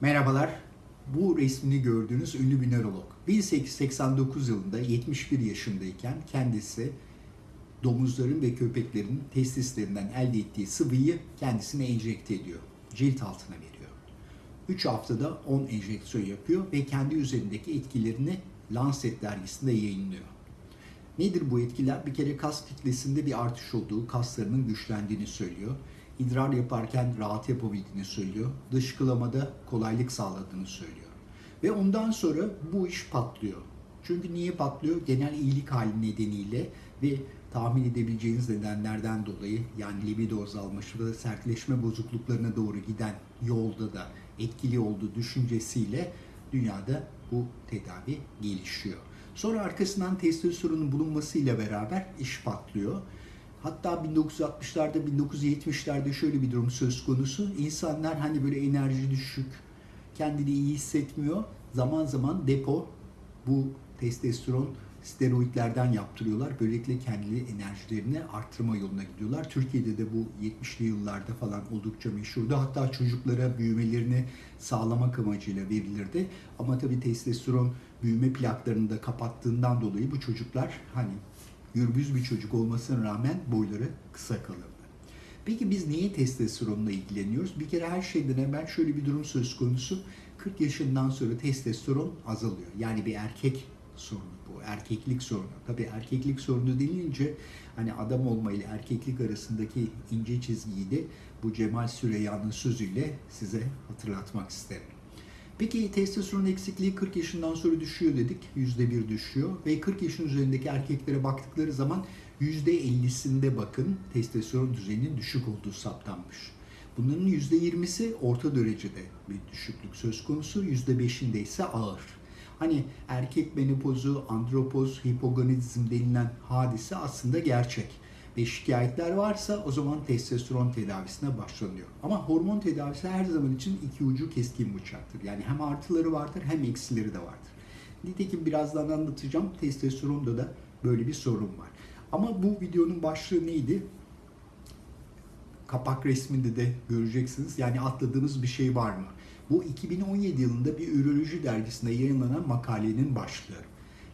Merhabalar. Bu resmini gördüğünüz ünlü bir nörolog. 1889 yılında 71 yaşındayken kendisi domuzların ve köpeklerin testislerinden elde ettiği sıvıyı kendisine enjekte ediyor. Cilt altına veriyor. 3 haftada 10 enjeksiyon yapıyor ve kendi üzerindeki etkilerini Lancet dergisinde yayınlıyor. Nedir bu etkiler? Bir kere kas kütlesinde bir artış olduğu, kaslarının güçlendiğini söylüyor. İdrar yaparken rahat yapabildiğini söylüyor. Dışkılamada kolaylık sağladığını söylüyor. Ve ondan sonra bu iş patlıyor. Çünkü niye patlıyor? Genel iyilik hali nedeniyle ve tahmin edebileceğiniz nedenlerden dolayı yani libido azalması ve sertleşme bozukluklarına doğru giden yolda da etkili olduğu düşüncesiyle dünyada bu tedavi gelişiyor. Sonra arkasından testosteronun bulunmasıyla beraber iş patlıyor. Hatta 1960'larda, 1970'lerde şöyle bir durum söz konusu. İnsanlar hani böyle enerji düşük, kendini iyi hissetmiyor. Zaman zaman depo bu testosteron steroidlerden yaptırıyorlar. Böylelikle kendi enerjilerini arttırma yoluna gidiyorlar. Türkiye'de de bu 70'li yıllarda falan oldukça meşhurdu. Hatta çocuklara büyümelerini sağlamak amacıyla verilirdi. Ama tabii testosteron büyüme plaklarını da kapattığından dolayı bu çocuklar hani gürbüz bir çocuk olmasına rağmen boyları kısa kalırdı. Peki biz niye testosteronla ilgileniyoruz? Bir kere her şeyden evvel şöyle bir durum söz konusu. 40 yaşından sonra testosteron azalıyor. Yani bir erkek sorunu bu. Erkeklik sorunu. Tabii erkeklik sorunu denilince hani adam olma ile erkeklik arasındaki ince çizgiyi de bu Cemal Süreyya'nın sözüyle size hatırlatmak isterim. Peki testosteron eksikliği 40 yaşından sonra düşüyor dedik. %1 düşüyor. Ve 40 yaşın üzerindeki erkeklere baktıkları zaman %50'sinde bakın testosteron düzeyinin düşük olduğu saptanmış. Bunların %20'si orta derecede bir düşüklük söz konusu. %5'inde ise ağır. Hani erkek menopozu, andropoz, hipogonadizm denilen hadise aslında gerçek. Ve şikayetler varsa o zaman testosteron tedavisine başlanıyor. Ama hormon tedavisi her zaman için iki ucu keskin bıçaktır. Yani hem artıları vardır hem eksileri de vardır. Nitekim birazdan anlatacağım. Testosteronda da böyle bir sorun var. Ama bu videonun başlığı neydi? Kapak resminde de göreceksiniz. Yani atladığınız bir şey var mı? Bu 2017 yılında bir üroloji dergisinde yayınlanan makalenin başlığı.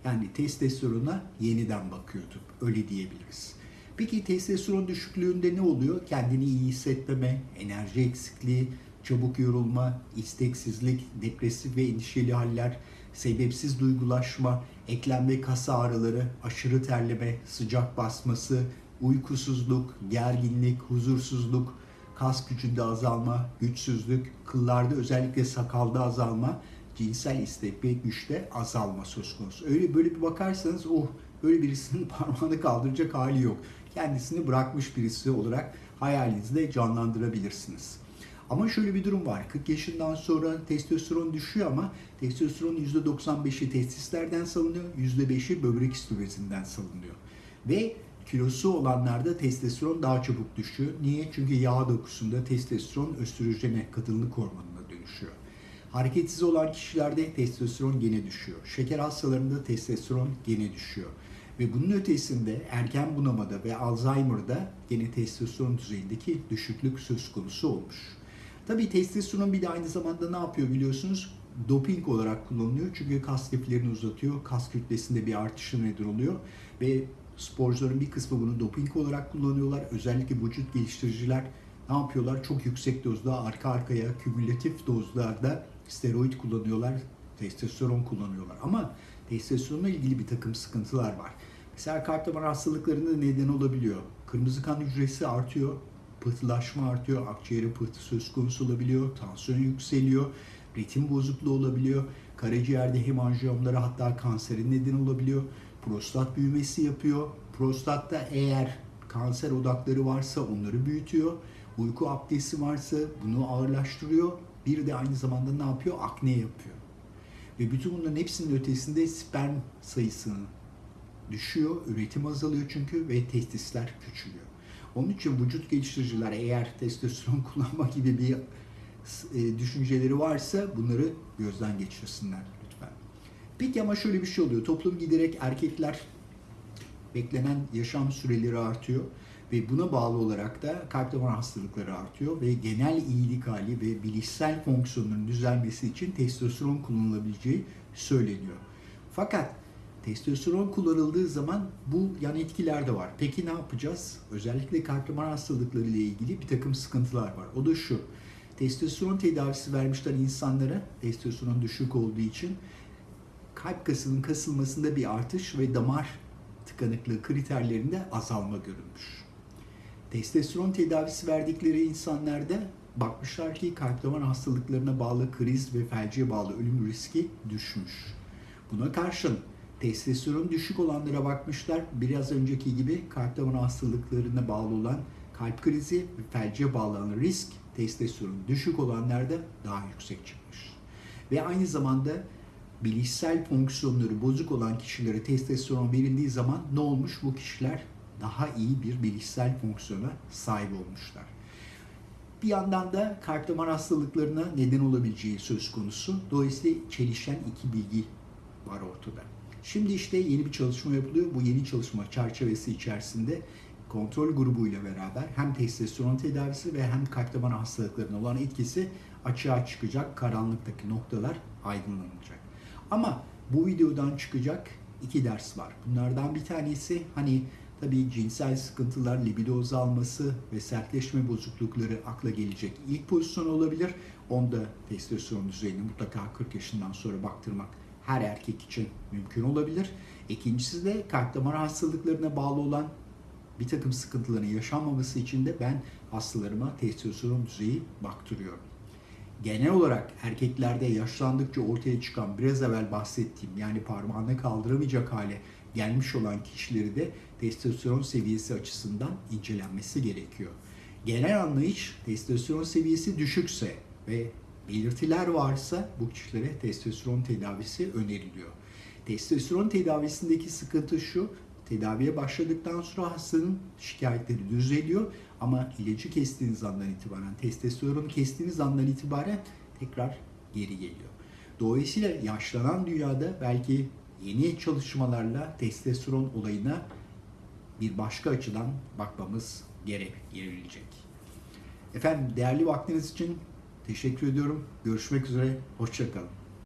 Yani testosterona yeniden bakıyordu. Öyle diyebiliriz. Peki testosteron düşüklüğünde ne oluyor? Kendini iyi hissetmeme, enerji eksikliği, çabuk yorulma, isteksizlik, depresif ve endişeli haller, sebepsiz duygulaşma, eklem ve kas ağrıları, aşırı terleme, sıcak basması, uykusuzluk, gerginlik, huzursuzluk, kas gücünde azalma, güçsüzlük, kıllarda özellikle sakalda azalma, cinsel istek ve güçte azalma söz konusu. Öyle böyle bir bakarsanız oh böyle birisinin parmağını kaldıracak hali yok. Kendisini bırakmış birisi olarak hayalinizde canlandırabilirsiniz. Ama şöyle bir durum var. 40 yaşından sonra testosteron düşüyor ama testosteronun %95'i testislerden salınıyor, %5'i böbrek üstü salınıyor. Ve kilosu olanlarda testosteron daha çabuk düşüyor. Niye? Çünkü yağ dokusunda testosteron östrojene, kadınlık hormonuna dönüşüyor. Hareketsiz olan kişilerde testosteron gene düşüyor. Şeker hastalarında testosteron gene düşüyor. Ve bunun ötesinde erken bunamada ve Alzheimer'da gene testosteron düzeyindeki düşüklük söz konusu olmuş. Tabii testosteron bir de aynı zamanda ne yapıyor biliyorsunuz? Doping olarak kullanılıyor. Çünkü kas liflerini uzatıyor. Kas kütlesinde bir artışa neden oluyor. Ve sporcuların bir kısmı bunu doping olarak kullanıyorlar. Özellikle vücut geliştiriciler ne yapıyorlar? Çok yüksek dozda arka arkaya kümülatif dozlarda steroid kullanıyorlar. Testosteron kullanıyorlar. Ama testosteronla ilgili bir takım sıkıntılar var. Kalp damar hastalıklarında neden olabiliyor. Kırmızı kan hücresi artıyor, pıhtılaşma artıyor, akciğere pıhtı söz konusu olabiliyor, tansiyon yükseliyor, ritim bozukluğu olabiliyor, karaciğerde hemanjiyomlara hatta kanserin neden olabiliyor, prostat büyümesi yapıyor. Prostatta eğer kanser odakları varsa onları büyütüyor. Uyku apnesi varsa bunu ağırlaştırıyor. Bir de aynı zamanda ne yapıyor? Akne yapıyor. Ve bütün bunların hepsinin ötesinde sperm sayısını düşüyor, üretim azalıyor çünkü ve testisler küçülüyor. Onun için vücut geliştiriciler eğer testosteron kullanma gibi bir e, düşünceleri varsa bunları gözden geçirsinler lütfen. Peki ama şöyle bir şey oluyor. Toplum giderek erkekler beklenen yaşam süreleri artıyor Ve buna bağlı olarak da kalp damar hastalıkları artıyor ve genel iyilik hali ve bilişsel fonksiyonların düzelmesi için testosteron kullanılabileceği söyleniyor. Fakat testosteron kullanıldığı zaman bu yan etkiler de var. Peki ne yapacağız? Özellikle kalp damar hastalıkları ile ilgili bir takım sıkıntılar var. O da şu. Testosteron tedavisi vermişler insanlara. Testosteron düşük olduğu için kalp kasının kasılmasında bir artış ve damar tıkanıklığı kriterlerinde azalma görülmüş. Testosteron tedavisi verdikleri insanlarda bakmışlar ki kalp damar hastalıklarına bağlı kriz ve felce bağlı ölüm riski düşmüş. Buna karşın testosteron düşük olanlara bakmışlar. Biraz önceki gibi kalp damar hastalıklarına bağlı olan kalp krizi ve felce bağlanan risk testosteron düşük olanlarda daha yüksek çıkmış. Ve aynı zamanda bilişsel fonksiyonları bozuk olan kişilere testosteron verildiği zaman ne olmuş? Bu kişiler daha iyi bir bilişsel fonksiyona sahip olmuşlar. Bir yandan da kalp damar hastalıklarına neden olabileceği söz konusu. Dolayısıyla çelişen iki bilgi var ortada. Şimdi işte yeni bir çalışma yapılıyor. Bu yeni çalışma çerçevesi içerisinde kontrol grubuyla beraber hem testosteron tedavisi ve hem kalp damar hastalıklarına olan etkisi açığa çıkacak. Karanlıktaki noktalar aydınlanacak. Ama bu videodan çıkacak iki ders var. Bunlardan bir tanesi hani tabii cinsel sıkıntılar, libido azalması ve sertleşme bozuklukları akla gelecek ilk pozisyon olabilir. Onda testosteron düzeyini mutlaka 40 yaşından sonra baktırmak her erkek için mümkün olabilir. İkincisi de kalp damar hastalıklarına bağlı olan bir takım sıkıntıların yaşanmaması için de ben hastalarıma testosteron düzeyi baktırıyorum. Genel olarak erkeklerde yaşlandıkça ortaya çıkan biraz evvel bahsettiğim yani parmağını kaldıramayacak hale gelmiş olan kişileri de testosteron seviyesi açısından incelenmesi gerekiyor. Genel anlayış testosteron seviyesi düşükse ve belirtiler varsa bu kişilere testosteron tedavisi öneriliyor. Testosteron tedavisindeki sıkıntı şu, tedaviye başladıktan sonra hastanın şikayetleri düzeliyor ama ilacı kestiğiniz andan itibaren, testosteronu kestiğiniz andan itibaren tekrar geri geliyor. Dolayısıyla yaşlanan dünyada belki yeni çalışmalarla testosteron olayına bir başka açıdan bakmamız gerek, gerekilecek. Efendim değerli vaktiniz için teşekkür ediyorum. Görüşmek üzere, hoşçakalın.